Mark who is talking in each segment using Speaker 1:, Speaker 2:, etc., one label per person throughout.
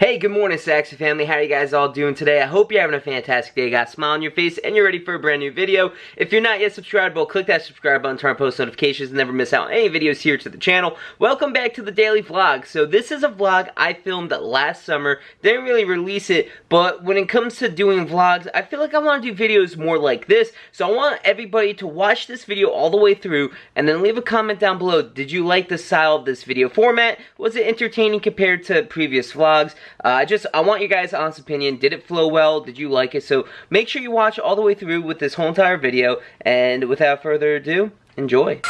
Speaker 1: Hey, good morning, Saxy family. How are you guys all doing today? I hope you're having a fantastic day. You got a smile on your face and you're ready for a brand new video. If you're not yet subscribed, well, click that subscribe button, turn on post notifications, and never miss out on any videos here to the channel. Welcome back to the daily vlog. So this is a vlog I filmed last summer. Didn't really release it, but when it comes to doing vlogs, I feel like I want to do videos more like this. So I want everybody to watch this video all the way through and then leave a comment down below. Did you like the style of this video format? Was it entertaining compared to previous vlogs? Uh, I just, I want you guys' honest opinion. Did it flow well? Did you like it? So make sure you watch all the way through with this whole entire video. And without further ado, enjoy.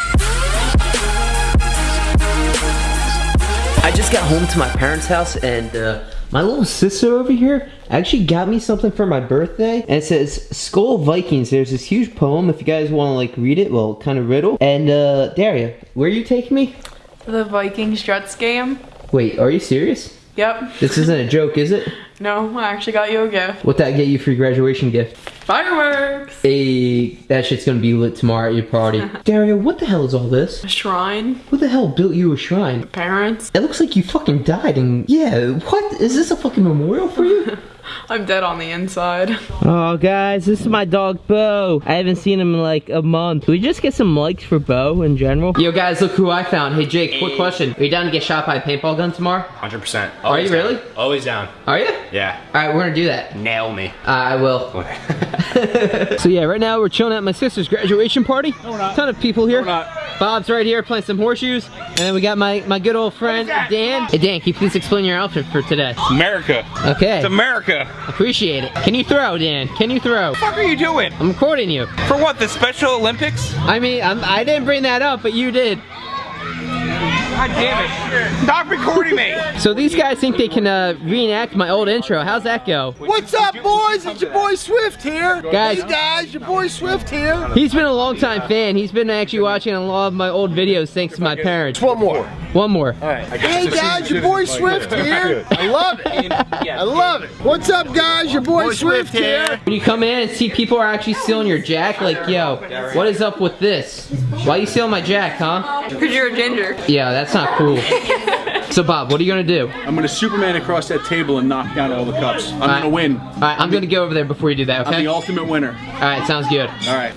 Speaker 1: I just got home to my parents' house and uh, my little sister over here actually got me something for my birthday. And it says Skull Vikings. There's this huge poem if you guys want to like read it. Well, kind of riddle. And uh, Daria, where are you taking me?
Speaker 2: The Viking Struts game.
Speaker 1: Wait, are you serious?
Speaker 2: Yep.
Speaker 1: This isn't a joke, is it?
Speaker 2: No, I actually got you a gift.
Speaker 1: What that get you for your graduation gift?
Speaker 2: Fireworks!
Speaker 1: Hey, that shit's gonna be lit tomorrow at your party. Dario, what the hell is all this?
Speaker 2: A shrine.
Speaker 1: Who the hell built you a shrine?
Speaker 2: Parents.
Speaker 1: It looks like you fucking died and yeah, what? Is this a fucking memorial for you?
Speaker 2: I'm dead on the inside.
Speaker 1: Oh, guys, this is my dog, Bo. I haven't seen him in like a month. Can we just get some likes for Bo in general? Yo, guys, look who I found. Hey, Jake, quick question. Are you down to get shot by a paintball gun tomorrow?
Speaker 3: 100%.
Speaker 1: Are you
Speaker 3: Always
Speaker 1: really?
Speaker 3: Always down.
Speaker 1: Are you?
Speaker 3: Yeah.
Speaker 1: All right, we're gonna do that.
Speaker 3: Nail me.
Speaker 1: Uh, I will. so yeah, right now we're chilling at my sister's graduation party.
Speaker 4: No, we're not.
Speaker 1: Ton of people here.
Speaker 4: No, we're not.
Speaker 1: Bob's right here playing some horseshoes. And then we got my, my good old friend, Dan. Hey, Dan, can you please explain your outfit for today?
Speaker 4: America.
Speaker 1: Okay,
Speaker 4: It's America.
Speaker 1: appreciate it. Can you throw, Dan? Can you throw?
Speaker 4: What the fuck are you doing?
Speaker 1: I'm recording you.
Speaker 4: For what, the Special Olympics?
Speaker 1: I mean, I'm, I didn't bring that up, but you did.
Speaker 4: God damn it. Stop recording me.
Speaker 1: So these guys think they can uh, reenact my old intro. How's that go?
Speaker 5: What's up, boys? It's your boy Swift here.
Speaker 1: Guys.
Speaker 5: Hey, guys, your boy Swift here.
Speaker 1: He's been a long time fan. He's been actually watching a lot of my old videos thanks to my parents.
Speaker 5: One more.
Speaker 1: One more. All right.
Speaker 5: Hey, guys, your boy Swift here. I love it. I love it. What's up, guys? Your boy Swift here.
Speaker 1: When you come in and see people are actually stealing your jack, like, yo, what is up with this? Why you stealing my jack, huh?
Speaker 2: Because you're a ginger.
Speaker 1: Yeah, that's not cool. So Bob, what are you gonna do?
Speaker 6: I'm gonna Superman across that table and knock down all the cups. I'm
Speaker 1: Alright.
Speaker 6: gonna win.
Speaker 1: Alright, I'm gonna go over there before you do that,
Speaker 6: I'm
Speaker 1: okay?
Speaker 6: the ultimate winner.
Speaker 1: Alright, sounds good.
Speaker 6: All right.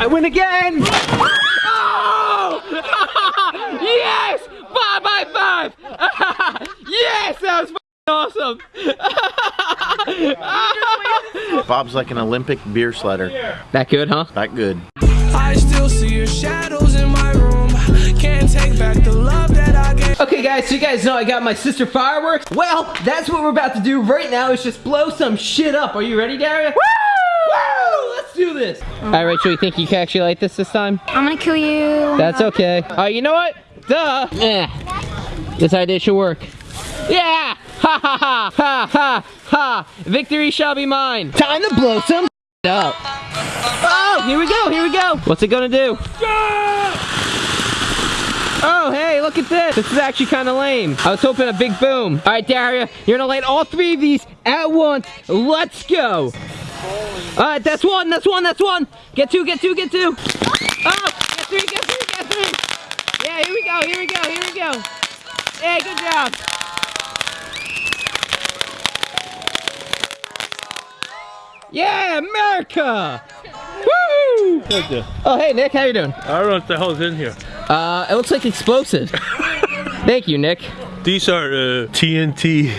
Speaker 1: I win again! Oh! yes! Five by five! yes! That was awesome!
Speaker 5: Bob's like an Olympic beer sledder.
Speaker 1: that good, huh?
Speaker 5: That good.
Speaker 7: I still see your shadows in my room. Can't take back the love that I gave.
Speaker 1: Okay guys, so you guys know I got my sister fireworks. Well, that's what we're about to do right now is just blow some shit up. Are you ready, Daria? Woo! Woo! Let's do this. All right, Rachel, you think you can actually light this this time?
Speaker 8: I'm gonna kill you.
Speaker 1: That's okay. All right, you know what? Duh. Eh. This idea should work. Yeah! Ha ha ha! Ha ha ha! Victory shall be mine. Time to blow some up. Oh, here we go, here we go. What's it gonna do? Oh, hey, look at this. This is actually kind of lame. I was hoping a big boom. All right, Daria, you're gonna light all three of these at once. Let's go. All right, that's one, that's one, that's one. Get two, get two, get two. Oh, get three, get three, get three. Yeah, here we go, here we go, here we go. Hey, good job. Yeah, America! Woo! Oh, hey, Nick, how you doing?
Speaker 9: I don't know what the hell's in here.
Speaker 1: Uh, it looks like explosive. Thank you, Nick.
Speaker 9: These are uh, TNT.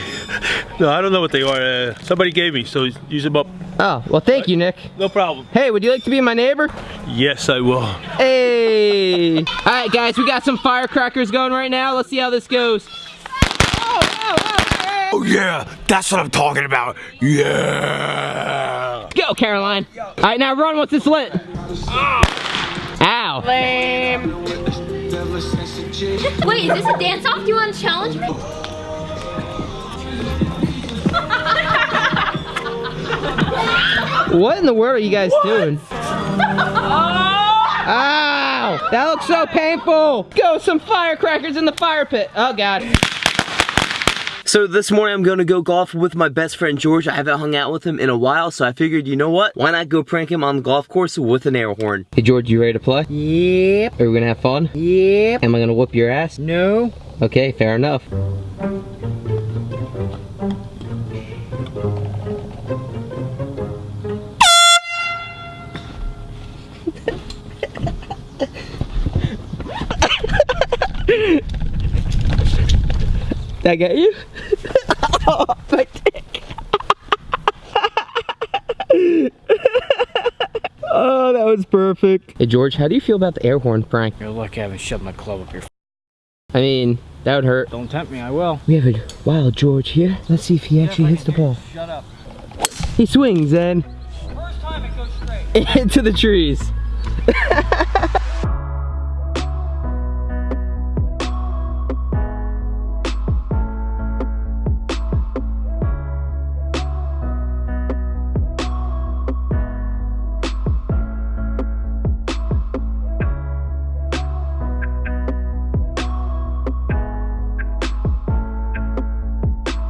Speaker 9: no, I don't know what they are. Uh, somebody gave me, so use them up.
Speaker 1: Oh, well, thank you, Nick.
Speaker 9: No problem.
Speaker 1: Hey, would you like to be my neighbor?
Speaker 9: Yes, I will.
Speaker 1: Hey! All right, guys, we got some firecrackers going right now. Let's see how this goes. Oh, oh, oh.
Speaker 3: Oh yeah, that's what I'm talking about. Yeah.
Speaker 1: Go, Caroline. All right, now run once it's lit. Ah. Ow.
Speaker 8: Wait, is this a dance off? Do you want to challenge me?
Speaker 1: What in the world are you guys doing? Oh! Ow! That looks so painful! Go, some firecrackers in the fire pit. Oh, God. So this morning I'm gonna go golf with my best friend George. I haven't hung out with him in a while, so I figured, you know what? Why not go prank him on the golf course with an air horn? Hey George, you ready to play? Yep. Are we gonna have fun? Yep. Am I gonna whoop your ass? No. Okay, fair enough. Did I get you? oh, my dick. oh, that was perfect. Hey, George, how do you feel about the air horn prank?
Speaker 10: You're lucky I haven't shoved my club up your
Speaker 1: I mean, that would hurt.
Speaker 10: Don't tempt me, I will.
Speaker 1: We have a wild George here. Let's see if he actually hits the ball.
Speaker 10: Shut up.
Speaker 1: He swings and
Speaker 10: First time it goes straight.
Speaker 1: into the trees.